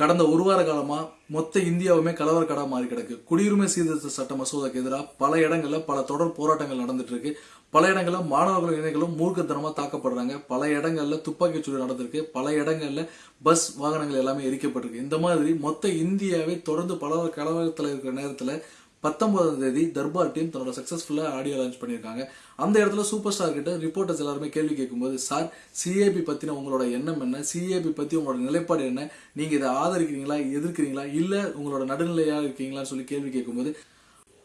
கடந்த ஒரு வார காலமா மொத்த இந்தியாவுமே கலவர கடா மாறி கிடக்கு. குடியுரிமை சீர்திருத்த சட்ட மசோதாக்கு எதிராக பல இடங்கள்ல பல தொடர் போராட்டங்கள் நடந்துட்டு இருக்கு. பல இடங்கள்ல மாணவர்கள் இணைகளும் மூர்க்கத்தனமா தாக்கப்படுறாங்க. பல இடங்கள்ல துப்பாக்கிச் சூடு நடந்திருக்கு. பல இடங்கள்ல பஸ் வாகனங்கள் எல்லாமே எரிக்கப்பட்டிருக்கு. இந்த மாதிரி மொத்த இந்தியாவே தொடர்ந்து பல கலவரத்துல இருக்கிற நேரத்துல பத்தொன்பதாம் தேதி தர்பார் டீம் தன்னோட சக்சஸ்ஃபுல்லா ஆடியோ லான்ச் பண்ணியிருக்காங்க. அந்த இடத்துல சூப்பர் ஸ்டார் கிட்ட ரிப்போர்ட்டர்ஸ் எல்லாருமே கேள்வி கேட்கும்போது சார் சிஏபி பத்தின உங்களோட எண்ணம் என்ன? சிஏபி பத்தி உங்களோட நிலைப்பாடு என்ன? நீங்க இதை ஆதரிக்கிறீங்களா? எதிர்க்கிறீங்களா? இல்ல உங்களோட நடுநிலையா இருக்கீங்களான்னு சொல்லி கேள்வி கேட்கும்போது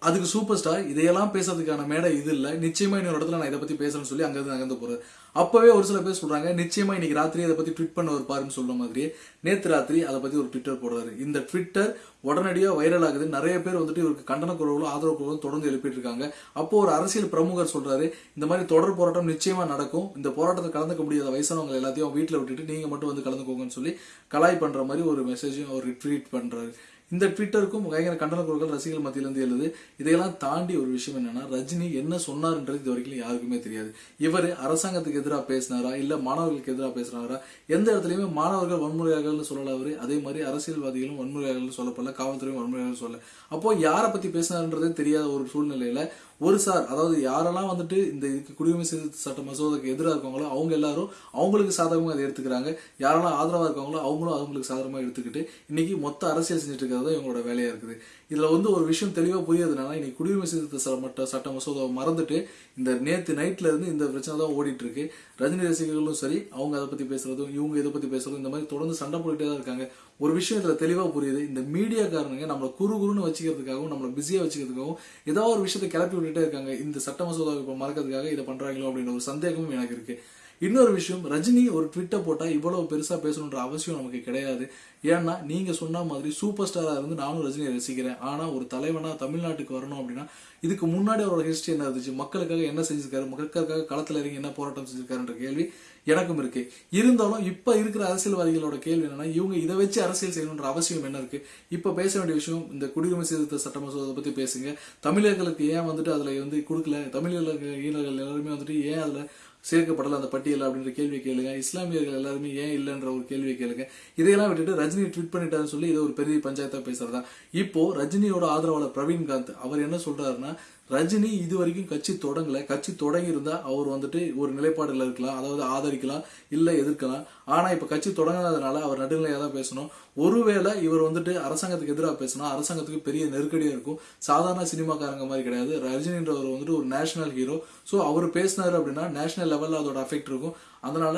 அதுக்கு சூப்பர் ஸ்டார் இதையெல்லாம் பேசுறதுக்கான மேடை இது இல்லை. நிச்சயமா இன்னொரு இடத்துல நான் இதை பத்தி பேசுறேன்னு சொல்லி அங்கிருந்து நகர்ந்து போறாரு அப்பவே ஒரு சில பேர் சொல்றாங்க நிச்சயமா இன்னைக்கு ராத்திரி அதை பத்தி ட்விட் பண்ண வருப்பாருன்னு சொல்ற மாதிரியே நேத்து ராத்திரி அதை பத்தி ஒரு ட்விட்டர் போடுறாரு. இந்த ட்விட்டர் உடனடியா வைரல் ஆகுது நிறைய பேர் வந்துட்டு இவருக்கு கண்டன குரலும் ஆதரவு குரலும் தொடர்ந்து எழுப்பிட்டு இருக்காங்க. அப்போ ஒரு அரசியல் பிரமுகர் சொல்றாரு இந்த மாதிரி தொடர் போராட்டம் நிச்சயமா நடக்கும். இந்த போராட்டத்தை கலந்துக்க முடியாத வயசானவங்க எல்லாத்தையும் வீட்டில் விட்டுட்டு நீங்க மட்டும் வந்து கலந்துக்கோங்கன்னு சொல்லி கலாய் பண்ற மாதிரி ஒரு மெசேஜையும் அவர் ட்வீட் பண்றாரு. இந்த ட்விட்டருக்கும் பயங்கர கண்டன குரல்கள் ரசிகர்கள் மத்தியிலிருந்து எழுது இதையெல்லாம் தாண்டி ஒரு விஷயம் என்னன்னா ரஜினி என்ன சொன்னார்ன்றது இது வரைக்கும் யாருக்குமே தெரியாது. இவர் அரசாங்கத்துக்கு எதிராக பேசினாரா இல்லை மாணவர்களுக்கு எதிராக பேசினாரா எந்த இடத்துலையுமே மாணவர்கள் வன்முறையாளர்கள்னு சொல்லல அவர். அதே மாதிரி அரசியல்வாதிகளும் வன்முறையாளர்கள் சொல்லப்படல காவல்துறையும் வன்முறையாளர்கள் சொல்ல அப்போ யாரை பத்தி பேசினாருன்றதே தெரியாத ஒரு சூழ்நிலையில ஒரு சார் அதாவது யாரெல்லாம் வந்துட்டு இந்த இதுக்கு குடியுரிமை சீர்திருத்த சட்ட மசோதாக்கு எதிராக இருக்காங்களோ அவங்க எல்லாரும் அவங்களுக்கு சாதகமாக அதை எடுத்துக்கிறாங்க. யாரெல்லாம் ஆதரவாக இருக்காங்களோ அவங்களும் அவங்களுக்கு சாதகமாக எடுத்துக்கிட்டு இன்னைக்கு மொத்த அரசியல் செஞ்சுட்டு இருக்கிறது தான் இவங்களோட வேலையா இருக்குது. இதுல வந்து ஒரு விஷயம் தெளிவா புரியாதுனால இன்னைக்கு குடியுரிமை சீர்திருத்த ச- மட்ட சட்ட மசோதாவை மறந்துட்டு இந்த நேத்து நைட்ல இருந்து இந்த பிரச்சனை தான் ஓடிட்டு இருக்கு ரஜினி ரசிகர்களும் சரி அவங்க அதை பத்தி பேசுறதும் இவங்க இதை பத்தி பேசுறதும் இந்த மாதிரி தொடர்ந்து சண்டை போட்டுட்டே தான் இருக்காங்க. ஒரு விஷயம் இதுல தெளிவா புரியுது. இந்த மீடியாக்காரனுங்க நம்மள குறு குறுன்னு வச்சுக்கிறதுக்காகவும் நம்மள பிஸியா வச்சுக்கிறதுக்காகவும் ஏதாவது ஒரு விஷயத்தை கிளப்பி விட்டுட்டே இருக்காங்க. இந்த சட்ட மசோதாவை இப்ப மறக்கிறதுக்காக இதை பண்றாங்களோ அப்படின்ற ஒரு சந்தேகமும் எனக்கு இருக்கு. இன்னொரு விஷயம் ரஜினி ஒரு ட்விட்டை போட்டால் இவ்வளவு பெருசாக பேசணுன்ற அவசியம் நமக்கு கிடையாது. ஏன்னா நீங்கள் சொன்ன மாதிரி சூப்பர் ஸ்டாராக இருந்து நானும் ரஜினியை ரசிக்கிறேன். ஆனால் ஒரு தலைவனாக தமிழ்நாட்டுக்கு வரணும் அப்படின்னா இதுக்கு முன்னாடி அவரோட ஹிஸ்ட்ரி என்ன இருந்துச்சு? மக்களுக்காக என்ன செஞ்சிருக்காரு? மக்களுக்காக களத்தில் இறங்கி என்ன போராட்டம் செஞ்சிருக்காருன்ற கேள்வி எனக்கும் இருக்கு. இருந்தாலும் இப்ப இருக்கிற அரசியல்வாதிகளோட கேள்வி என்னன்னா இவங்க இதை வச்சு அரசியல் செய்யணுன்ற அவசியம் என்ன இருக்கு? இப்ப பேச வேண்டிய விஷயம் இந்த குடியுரிமை சீர்திருத்த சட்ட மசோதை பத்தி பேசுங்க. தமிழர்களுக்கு ஏன் வந்துட்டு அதுல வந்து கொடுக்கல? தமிழர்களுக்கு ஈழர்கள் எல்லாருமே வந்துட்டு ஏன் அதுல சேர்க்கப்படல அந்த பட்டியல் அப்படின்ற கேள்வி கேளுங்க. இஸ்லாமியர்கள் எல்லாருமே ஏன் இல்லைன்ற ஒரு கேள்வி கேளுங்க. இதையெல்லாம் விட்டுட்டு ரஜினி ட்வீட் பண்ணிட்டாருன்னு சொல்லி இதை ஒரு பெரிய பஞ்சாயத்தா பேசுறதா? இப்போ ரஜினியோட ஆதரவாளர் பிரவீன்காந்த் அவர் என்ன சொல்றாருன்னா ரஜினி இது வரைக்கும் கட்சி தொடங்கல. கட்சி தொடங்கி இருந்தா அவர் வந்துட்டு ஒரு நிலைப்பாடுல இருக்கலாம். அதாவது ஆதரிக்கலாம் இல்ல எதிர்க்கலாம். ஆனா இப்ப கட்சி தொடங்காதனால அவர் நடுநிலையாக தான் பேசணும். ஒருவேளை இவர் வந்துட்டு அரசாங்கத்துக்கு எதிராக பேசினா அரசாங்கத்துக்கு பெரிய நெருக்கடியாக இருக்கும். சாதாரண சினிமாக்காரங்க மாதிரி கிடையாது. ரஜினின்றவர் வந்துட்டு ஒரு நேஷனல் ஹீரோ ஸோ அவர் பேசினார் அப்படின்னா நேஷனல் லெவலில் அதோட அஃபெக்ட் இருக்கும். அதனால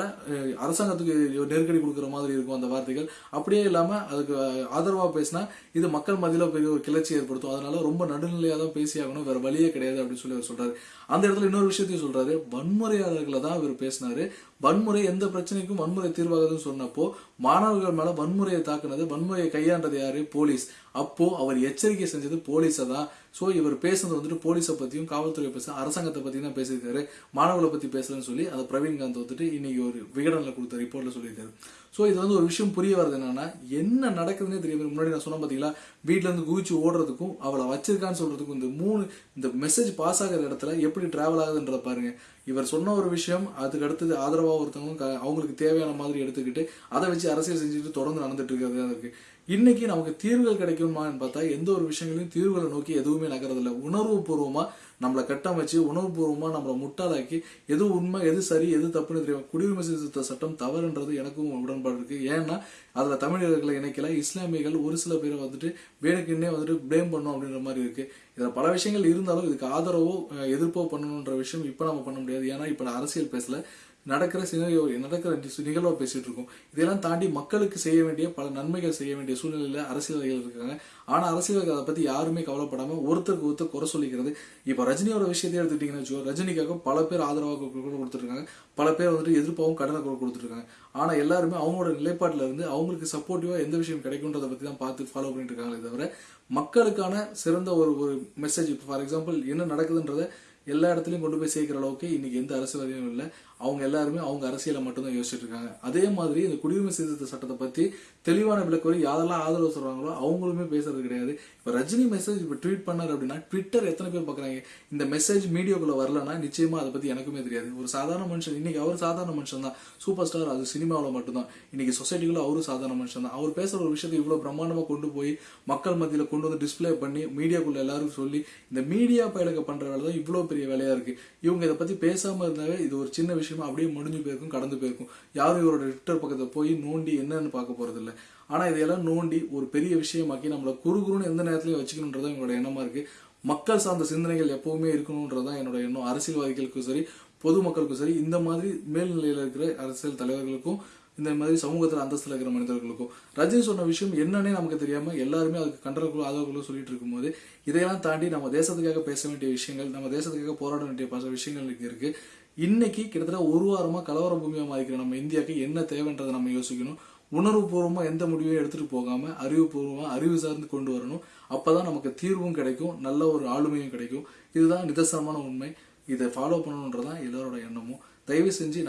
அரசாங்கத்துக்கு நெருக்கடி கொடுக்குற மாதிரி இருக்கும் அந்த வார்த்தைகள். அப்படியே இல்லாமல் அதுக்கு ஆதரவாக பேசினா இது மக்கள் மதியில் பெரிய ஒரு கிளர்ச்சி ஏற்படுத்தும். அதனால ரொம்ப நடுநிலையாக தான் பேசி ஆகணும். வேற வழியே கிடையாது அப்படின்னு சொல்லி அவர் சொல்றாரு. அந்த இடத்துல இன்னொரு விஷயத்தையும் சொல்றாரு. வன்முறையாளர்களை தான் இவர் பேசினாரு. வன்முறை எந்த பிரச்சனைக்கும் வன்முறை தீர்வாகுதுன்னு சொன்னப்போ மாணவர்கள் மேல வன்முறையை தாக்க தாக்குனது வன்முறையை கையாண்டது யாரு? போலீஸ். அப்போ அவர் எச்சரிக்கை செஞ்சது போலீஸை தான். ஸோ இவர் பேசுனது வந்துட்டு போலீஸை பத்தியும் காவல்துறை பேச அரசாங்கத்தை பத்தி தான் பேசியிருக்காரு. மாணவர்களை பத்தி பேசலன்னு சொல்லி அதை பிரவீன்காந்த் வந்துட்டு இன்னைக்கு ஒரு விகடனில் கொடுத்த ரிப்போர்ட்ல சொல்லியிருக்காரு. ஸோ இது வந்து ஒரு விஷயம் புரிய வருது என்னன்னா என்ன நடக்குதுன்னே தெரியும் முன்னாடி நான் சொன்ன பார்த்தீங்களா வீட்டிலேருந்து இருந்து குதிச்சு ஓடுறதுக்கும் அவளை வச்சிருக்கான்னு சொல்றதுக்கும் இந்த மூணு இந்த மெசேஜ் பாஸ் ஆகிற இடத்துல எப்படி டிராவல் ஆகுதுன்றத பாருங்க. இவர் சொன்ன ஒரு விஷயம் அதுக்கு அடுத்தது ஆதரவாக ஒருத்தவங்க க- அவங்களுக்கு தேவையான மாதிரி எடுத்துக்கிட்டு அதை வச்சு அரசியல் செஞ்சுட்டு தொடர்ந்து நடந்துட்டு இருக்கிறது தான் இருக்கு. இன்னைக்கு நமக்கு தீர்வுகள் கிடைக்குமான்னு பார்த்தா எந்த ஒரு விஷயங்களையும் தீர்வுகளை நோக்கி எதுவுமே நகரதில்லை உணர்வு பூர்வமா நம்மளை கட்டமைச்சு உணர்வு பூர்வமா நம்மளை முட்டாளாக்கி எது உண்மை எது சரி எது தப்புன்னு தெரியும் குடியுரிமை சீர்திருத்த சட்டம் தவறுன்றது எனக்கும் உடன்பாடு இருக்கு. ஏன்னா அதுல தமிழர்களை இணைக்கல இஸ்லாமியர்கள் ஒரு சில பேரை வந்துட்டு வேணுக்குன்னே வந்துட்டு ப்ளேம் பண்ணும் அப்படின்ற மாதிரி இருக்கு. இதுல பல விஷயங்கள் இருந்தாலும் இதுக்கு ஆதரவோ எதிர்ப்போ பண்ணணுன்ற விஷயம் இப்ப நம்ம பண்ண முடியாது. ஏன்னா இப்ப அரசியல் பேசல. நடக்கிற சினரியோ நடக்கிற நிக- நிகழ்வா பேசிட்டு இருக்கோம் இதெல்லாம் தாண்டி மக்களுக்கு செய்ய வேண்டிய பல நன்மைகள் செய்ய வேண்டிய சூழ்நிலையில் அரசியல்வாதிகள் இருக்காங்க. ஆனால் அரசியல்வாதிகள் அதை பற்றி யாருமே கவலைப்படாமல் ஒருத்தருக்கு ஒருத்தர் குறை சொல்லிக்கிறது. இப்போ ரஜினியோட விஷயத்தையே எடுத்துக்கிட்டீங்கன்னு வச்சுக்கோ ரஜினிக்காக பல பேர் ஆதரவாக கொடுத்துருக்காங்க. பல பேர் வந்துட்டு எதிர்ப்பாகவும் கடனை கொடுத்துருக்காங்க. ஆனால் எல்லாருமே அவங்களோட நிலைப்பாட்டில் இருந்து அவங்களுக்கு சப்போர்ட்டிவாக எந்த விஷயம் கிடைக்குன்றதை பற்றி தான் பார்த்து ஃபாலோ பண்ணிட்டு இருக்காங்களே தவிர மக்களுக்கான சிறந்த ஒரு ஒரு மெசேஜ் இப்போ ஃபார் எக்ஸாம்பிள் என்ன நடக்குதுன்றத எல்லா இடத்துலையும் கொண்டு போய் சேர்க்கிற அளவுக்கு இன்னைக்கு எந்த அரசியல்வாதியும் இல்லை. அவங்க எல்லாருமே அவங்க அரசியலை மட்டும்தான் யோசிச்சுட்டு இருக்காங்க. அதே மாதிரி இந்த குடியுரிமை சீர்திருத்த சட்டத்தை பத்தி தெளிவான விளக்கம் யாரெல்லாம் ஆதரவு சொல்றாங்களோ அவங்களுமே பேசுறது கிடையாது. இப்ப ரஜினி மெசேஜ் இப்ப ட்வீட் பண்ணாரு அப்படின்னா ட்விட்டர் எத்தனை பேர் பாக்குறாங்க? இந்த மெசேஜ் மீடியாக்குள்ள வரலன்னா நிச்சயமா அதை பத்தி எனக்குமே தெரியாது. ஒரு சாதாரண மனுஷன் இன்னைக்கு அவர் சாதாரண மனுஷன் தான். சூப்பர் ஸ்டார் அது சினிமாவில் மட்டும்தான். இன்னைக்கு சொசைட்டிக்குள்ள அவரும் சாதாரண மனுஷன் தான். அவர் பேசுற ஒரு விஷயத்தை இவ்வளவு பிரம்மாண்டமா கொண்டு போய் மக்கள் மத்தியில கொண்டு வந்து டிஸ்ப்ளே பண்ணி மீடியாக்குள்ள எல்லாரும் சொல்லி இந்த மீடியா பயலுக்கு பண்ணுற வேலை தான் இவ்வளவு பெரிய வேலையா இருக்கு. இவங்க இதை பத்தி பேசாம இருந்தாவே இது ஒரு சின்ன விஷயமா அப்படியே முடிஞ்சு போயிருக்கும் கடந்து போயிருக்கும். யாரும் இவரோட ட்விட்டர் பக்கத்தை போய் நோண்டி என்னன்னு பார்க்க போறது ஆனால் ஆனா இதையெல்லாம் நோண்டி ஒரு பெரிய விஷயமாக்கி நம்மள குறுகுறுன்னு எந்த நேரத்திலயும் வச்சுக்கணுன்றது எங்களோட எண்ணமா இருக்கு. மக்கள் சார்ந்த சிந்தனைகள் எப்பவுமே தான் என்னோட எண்ணம். அரசியல்வாதிகளுக்கும் சரி பொதுமக்களுக்கும் சரி இந்த மாதிரி மேல்நிலையில இருக்கிற அரசியல் தலைவர்களுக்கும் இந்த மாதிரி சமூகத்தில் அந்தஸ்தில் இருக்கிற மனிதர்களுக்கும் ரஜினி சொன்ன விஷயம் என்னன்னே நமக்கு தெரியாமல் எல்லாருமே அதுக்கு கண்டனங்களும் ஆதரவுகளும் சொல்லிட்டு இருக்கும்போது இதையெல்லாம் தாண்டி நம்ம தேசத்துக்காக பேச வேண்டிய விஷயங்கள் நம்ம தேசத்துக்காக போராட வேண்டிய பல விஷயங்கள் இருக்குது இருக்கு. இன்னைக்கு கிட்டத்தட்ட ஒரு வாரமாக கலவர பூமியாக மாறிக்கிற நம்ம இந்தியாவுக்கு என்ன தேவைன்றதை நம்ம யோசிக்கணும். உணர்வுபூர்வமாக எந்த முடிவையும் எடுத்துகிட்டு போகாமல் அறிவுபூர்வமாக அறிவு சார்ந்து கொண்டு வரணும். அப்பதான் நமக்கு தீர்வும் கிடைக்கும் நல்ல ஒரு ஆளுமையும் கிடைக்கும். இதுதான் நிதர்சனமான உண்மை. இதை ஃபாலோ பண்ணணுன்றதான் எல்லாரோட எண்ணமும். தயவு செஞ்சு